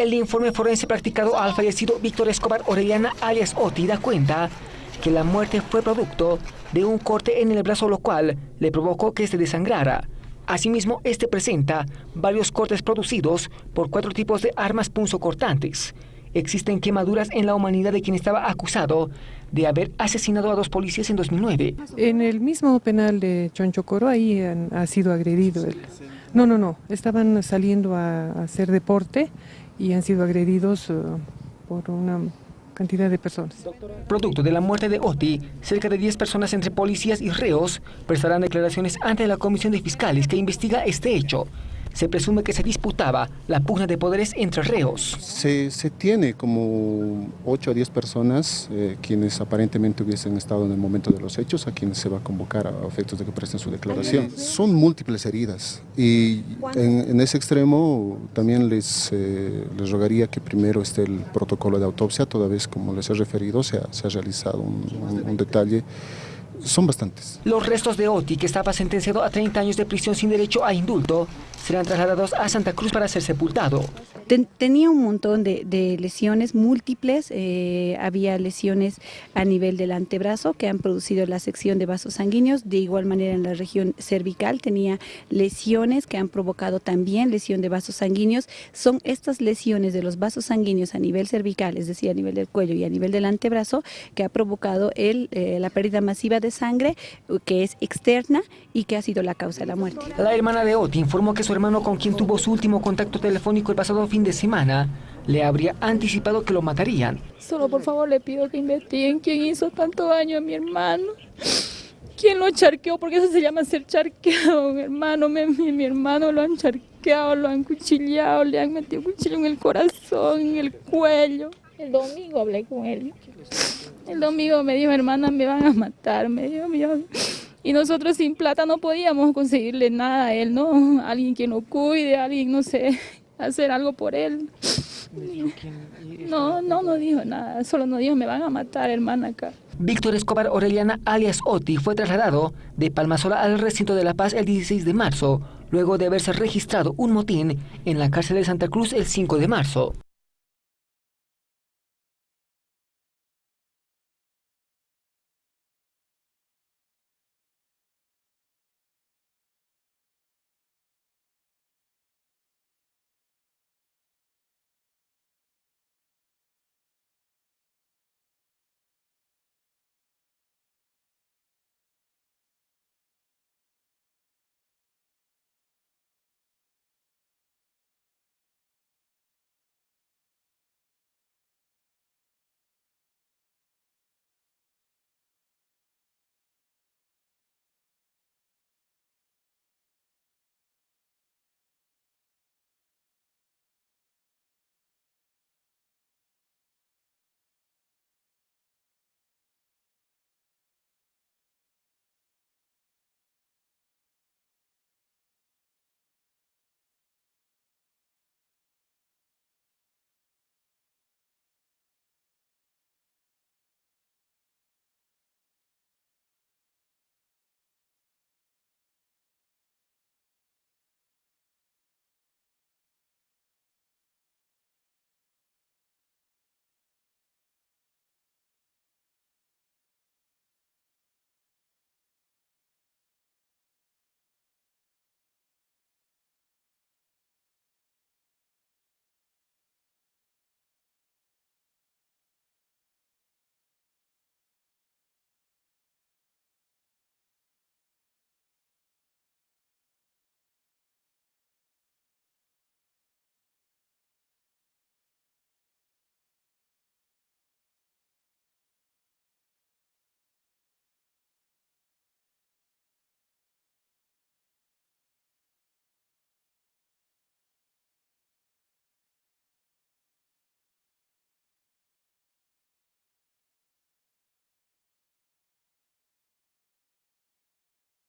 El informe forense practicado al fallecido Víctor Escobar Orellana alias Oti da cuenta que la muerte fue producto de un corte en el brazo lo cual le provocó que se desangrara. Asimismo, este presenta varios cortes producidos por cuatro tipos de armas punzocortantes. Existen quemaduras en la humanidad de quien estaba acusado de haber asesinado a dos policías en 2009. En el mismo penal de Chonchocoro ahí ha sido agredido. No, no, no, estaban saliendo a hacer deporte y han sido agredidos eh, por una cantidad de personas. Producto de la muerte de Oti, cerca de 10 personas entre policías y reos prestarán declaraciones ante la Comisión de Fiscales que investiga este hecho se presume que se disputaba la pugna de poderes entre reos. Se, tiene como 8 a 10 personas eh, quienes aparentemente hubiesen estado en el momento de los hechos, a quienes se va a convocar a efectos de que presten su declaración. Son múltiples heridas. Y en, ese extremo también les, eh, les rogaría que primero esté el protocolo de autopsia, toda vez como les he referido se ha, se ha realizado un, un detalle son bastantes. Los restos de Oti, que estaba sentenciado a 30 años de prisión sin derecho a indulto, serán trasladados a Santa Cruz para ser sepultado. Tenía un montón de, lesiones múltiples, eh, había lesiones a nivel del antebrazo que han producido la sección de vasos sanguíneos, de igual manera en la región cervical tenía lesiones que han provocado también lesión de vasos sanguíneos. Son estas lesiones de los vasos sanguíneos a nivel cervical, es decir, a nivel del cuello y a nivel del antebrazo, que ha provocado el, eh, la pérdida masiva de sangre, que es externa y que ha sido la causa de la muerte. La hermana de Oti informó que su hermano con quien tuvo su último contacto telefónico el pasado fin de semana le habría anticipado que lo matarían. Solo por favor le pido que investiguen quién hizo tanto daño a mi hermano. ¿Quién lo charqueó? Porque eso se llama ser charqueado, mi hermano. Mi, mi, hermano lo han charqueado, lo han cuchillado, le han metido cuchillo en el corazón, en el cuello. El domingo hablé con él. El domingo me dijo, hermana, me van a matar. Me dijo, mi y nosotros sin plata no podíamos conseguirle nada a él, ¿no? Alguien que lo cuide, alguien, no sé, hacer algo por él. No, no nos dijo nada, solo nos dijo, me van a matar, hermana, acá. Víctor Escobar Orellana, alias Oti, fue trasladado de Palmasola al recinto de La Paz el 16 de marzo, luego de haberse registrado un motín en la cárcel de Santa Cruz el 5 de marzo.